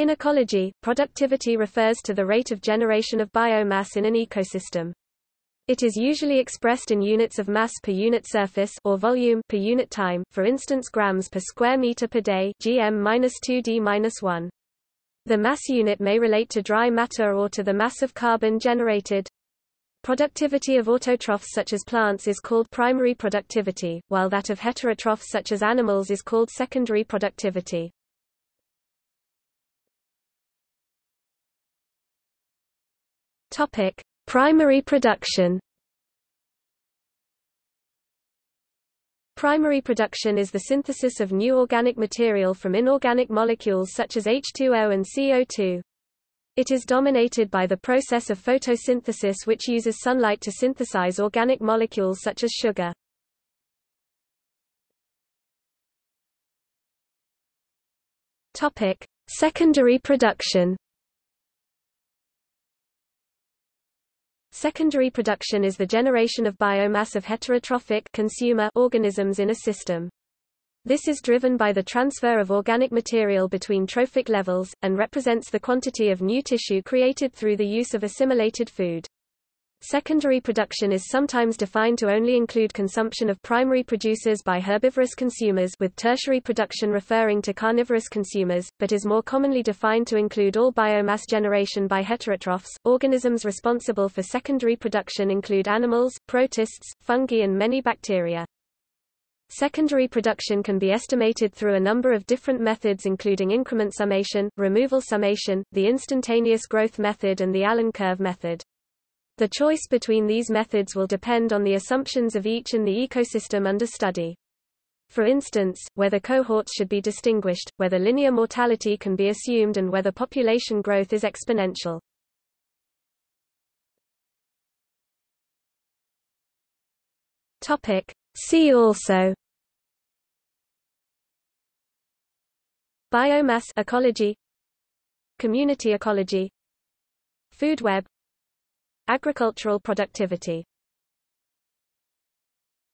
In ecology, productivity refers to the rate of generation of biomass in an ecosystem. It is usually expressed in units of mass per unit surface or volume per unit time, for instance grams per square meter per day gm-2d-1. The mass unit may relate to dry matter or to the mass of carbon generated. Productivity of autotrophs such as plants is called primary productivity, while that of heterotrophs such as animals is called secondary productivity. Topic: Primary production. Primary production is the synthesis of new organic material from inorganic molecules such as H2O and CO2. It is dominated by the process of photosynthesis which uses sunlight to synthesize organic molecules such as sugar. Topic: Secondary production. Secondary production is the generation of biomass of heterotrophic consumer organisms in a system. This is driven by the transfer of organic material between trophic levels, and represents the quantity of new tissue created through the use of assimilated food. Secondary production is sometimes defined to only include consumption of primary producers by herbivorous consumers with tertiary production referring to carnivorous consumers, but is more commonly defined to include all biomass generation by heterotrophs. Organisms responsible for secondary production include animals, protists, fungi and many bacteria. Secondary production can be estimated through a number of different methods including increment summation, removal summation, the instantaneous growth method and the Allen curve method. The choice between these methods will depend on the assumptions of each in the ecosystem under study. For instance, whether cohorts should be distinguished, whether linear mortality can be assumed and whether population growth is exponential. Topic. See also Biomass ecology Community ecology Food web Agricultural productivity